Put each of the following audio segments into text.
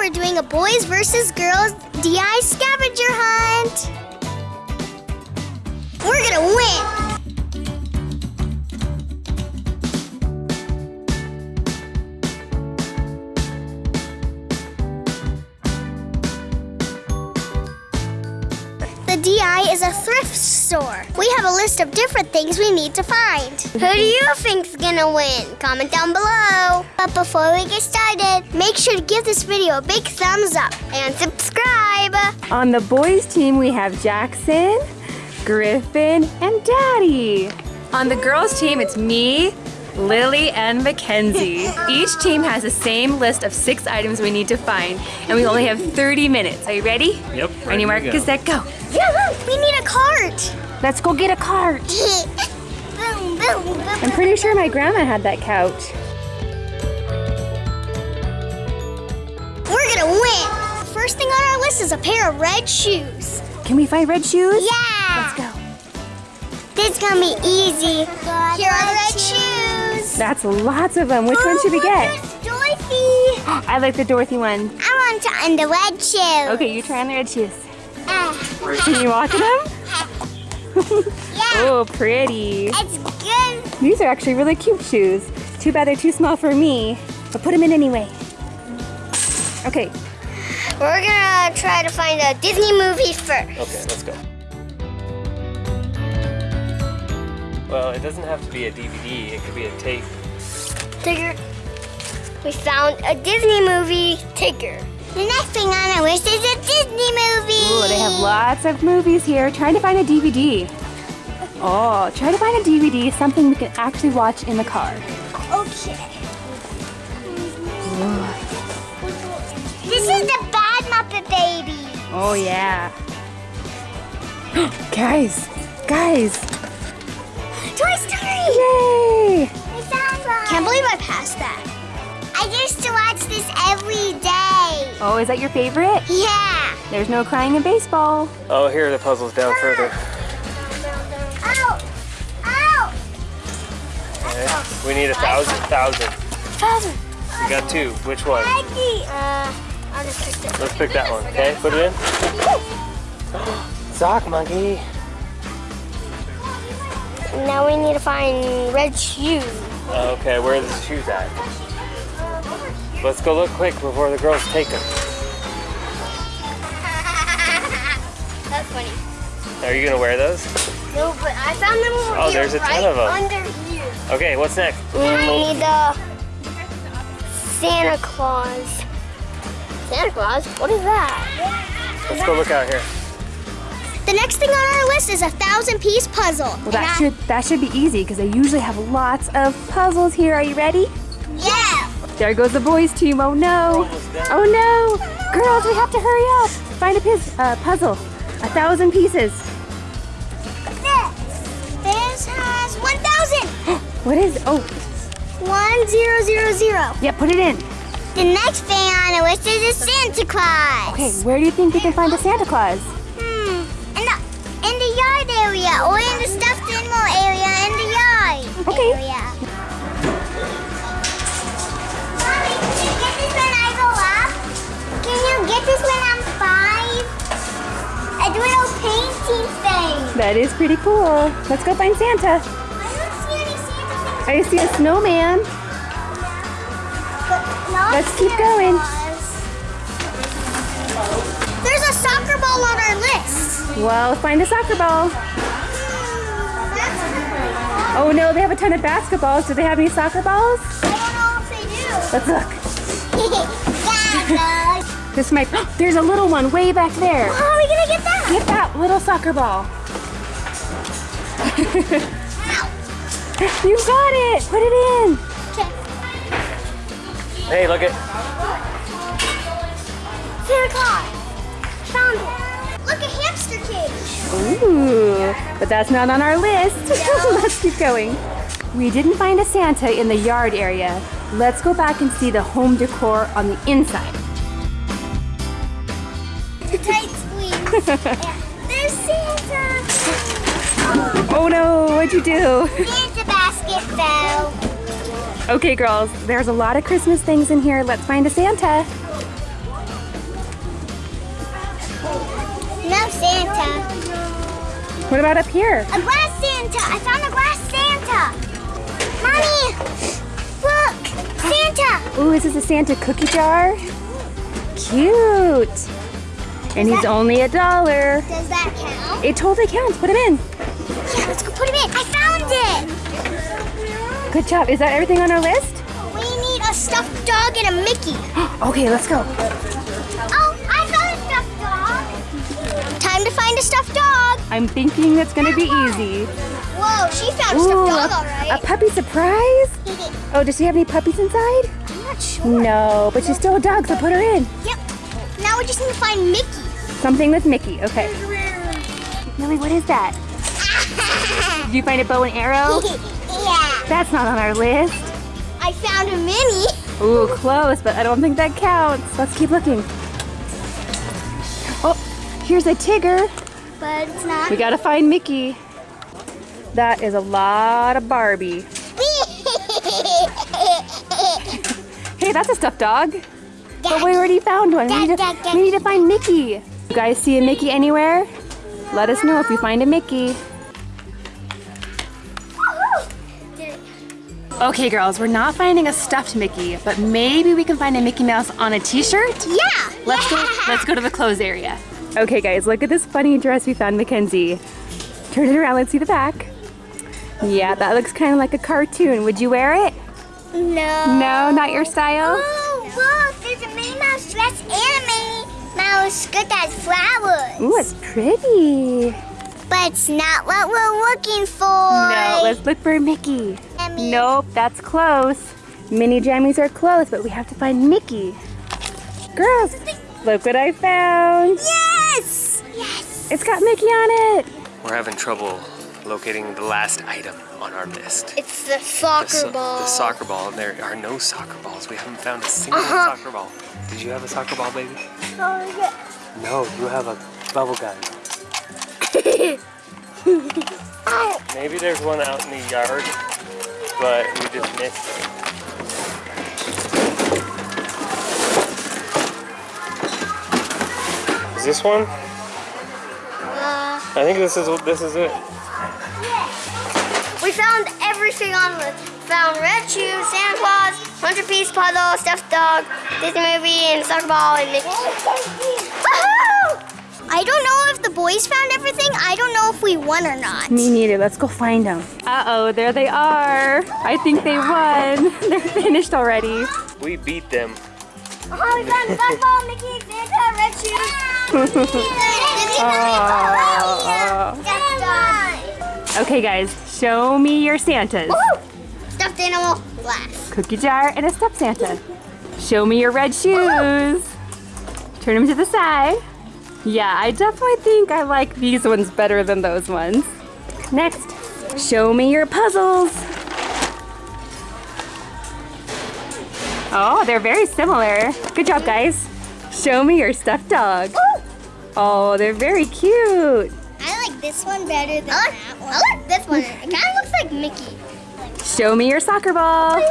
we're doing a boys versus girls DI scavenger hunt. We're gonna win. The DI is a thrift store. We have a list of different things we need to find. Who do you think's gonna win? Comment down below. But before we get started, make sure to give this video a big thumbs up and subscribe. On the boys team, we have Jackson, Griffin, and Daddy. On the girls team, it's me, Lily, and Mackenzie. Each team has the same list of six items we need to find, and we only have 30 minutes. Are you ready? Yep. Ready, ready Mark? go. Gazette, go. Yeah, we need a cart. Let's go get a cart. boom, boom, boom. I'm pretty sure my grandma had that couch. We're gonna win. First thing on our list is a pair of red shoes. Can we find red shoes? Yeah. Let's go. This is gonna be easy. Here are the red shoes. That's lots of them. Which one should we Oh, get? Dorothy. I like the Dorothy one. I want to on the red shoes. Okay, you try on the red shoes. Ah, Can you walk in them? Yeah, Oh, pretty. it's good. These are actually really cute shoes. Too bad they're too small for me, but put them in anyway. Okay, We're gonna try to find a Disney movie first. Okay, let's go. Well, it doesn't have to be a DVD. It could be a tape. Tigger. We found a Disney movie, Tigger. The next thing on our list is a Disney movie. Ooh, they have lots of movies here. Trying to find a DVD. Oh, try to find a DVD, something we can actually watch in the car. Okay. This is the Bad Muppet Baby. Oh, yeah. guys, guys, Toy Story. Oh, is that your favorite? Yeah. There's no crying in baseball. Oh, here are the puzzles down further. Ow. Ow. Okay. We need a thousand, thousand. Father. We got two. Which one? Uh, I'll just pick. Let's pick that one. Okay, put it in. Sock monkey. Now we need to find red shoes. Okay, where are the shoes at? Let's go look quick before the girls take them. That's funny. Are you gonna wear those? No, but I found them over Oh, here, there's a ton of them. under here. Okay, what's next? We need the Santa Claus. Santa Claus? What is that? Let's go look out here. The next thing on our list is a thousand piece puzzle. Well, that should that should be easy because they usually have lots of puzzles here. Are you ready? There goes the boys team. Oh no! Oh no! Girls, we have to hurry up. Find a piz- uh, puzzle. A thousand pieces. This. This has 1,000. What is? Oh, 1000. yeah. Put it in. The next thing on the list is a Santa Claus. Okay, where do you think we can find a Santa Claus? Hmm. In the, in the yard area or in the stuffed animal area in the yard Okay. area. That is pretty cool. Let's go find Santa. I don't see any Santa. I see a snowman. But not Let's keep going. Claus. There's a soccer ball on our list. Well, find a soccer ball. Oh no, they have a ton of basketballs. Do they have any soccer balls? I don't know if they do. Let's look. yeah, This might. There's a little one way back there. How are we gonna get that? Get that little soccer ball. You got it. Put it in. Hey, look at. Santa Claus. Found it. Look, a hamster cage. Ooh, but that's not on our list. Let's keep going. We didn't find a Santa in the yard area. Let's go back and see the home decor on the inside. Tight squeeze. Yeah. There's Santa. Oh no, what'd you do? the basket fell. Okay girls, there's a lot of Christmas things in here. Let's find a Santa. No Santa. What about up here? A glass Santa. I found a glass Santa. Mommy, look, Santa. Ooh, is this a Santa cookie jar? Cute. And he's only a dollar. Does that count? It totally counts. Put him in. Yeah, let's go put him in. I found it. Good job. Is that everything on our list? We need a stuffed dog and a Mickey. Okay, let's go. Oh, I found a stuffed dog. Time to find a stuffed dog. I'm thinking that's gonna be easy. Whoa, she found a stuffed a, dog, all a puppy surprise? Oh, does she have any puppies inside? I'm not sure. No, but she's still a dog, so put her in. Yep. Now we just need to find Mickey. Something with Mickey. Okay. Lily, what is that? Did you find a bow and arrow? yeah. That's not on our list. I found a Minnie. Ooh, close, but I don't think that counts. Let's keep looking. Oh, here's a Tigger. But it's not. We gotta find Mickey. That is a lot of Barbie. Hey, that's a stuffed dog. But we already found one. We need, to, we need to find Mickey. You guys see a Mickey anywhere? Let us know if you find a Mickey. Okay, girls, we're not finding a stuffed Mickey, but maybe we can find a Mickey Mouse on a t-shirt? yeah. Let's go. Let's go to the clothes area. Okay, guys, look at this funny dress we found, Mackenzie. Turn it around. Let's see the back. Yeah, that looks kind of like a cartoon. Would you wear it? No. No, not your style. Oh, look, there's a Minnie Mouse dress and a Minnie Mouse skirt that has flowers. Ooh, it's pretty. But it's not what we're looking for. No, let's look for Mickey. Emmy. Nope, that's close. Minnie jammies are close, but we have to find Mickey. Girls, look what I found. Yes! Yes! It's got Mickey on it. We're having trouble locating the last item on our list. It's the The, soccer so- ball. the soccer ball. There are no soccer balls. We haven't found a single Uh-huh. soccer ball. Did you have a soccer ball, baby? Oh, yeah. No, you have a bubble gun. Maybe there's one out in the yard, but we just missed it. Is this one? Uh, I think this is this is it. we found everything on the found red shoes, Santa Claus, hundred piece puzzle, stuffed dog, Disney movie, and soccer ball and Mickey. I don't know if the boys found everything. I don't know if we won or not. Me neither. Let's go find them. Uh-oh, there they are. I think they won. They're finished already. We beat them. Oh, we found soccer Mickey, Santa, red shoes. Aw. Okay, guys, show me your Santas. Woo! Stuffed animal, glass. Cookie jar and a stuffed Santa. Show me your red shoes. Turn them to the side. Yeah, I definitely think I like these ones better than those ones. Next, show me your puzzles. Oh, they're very similar. Good job, guys. Show me your stuffed dog. Oh, they're very cute. I like this one better than that one. I like this one. It kind of looks like Mickey. Show me your soccer ball.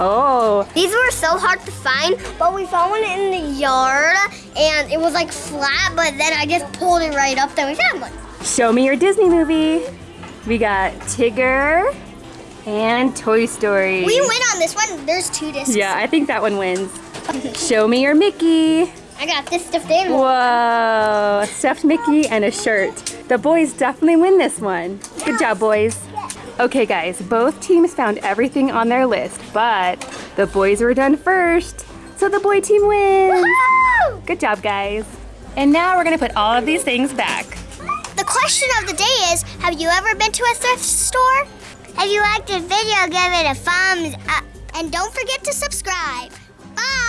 Oh, These were so hard to find, but we found one in the yard, and it was like flat, but then I just pulled it right up, then we found one. show me your Disney movie. We got Tigger and Toy Story. We win on this one. There's two discs. Yeah, I think that one wins. Show me your Mickey. I got this stuffed animal. Whoa, a stuffed Mickey and a shirt. The boys definitely win this one. Good job, boys. Okay, guys, both teams found everything on their list, but the boys were done first, so the boy team wins. Good job, guys. And now we're gonna put all of these things back. The question of the day is, have you ever been to a thrift store? If you liked this video, give it a thumbs up. And don't forget to subscribe. Bye!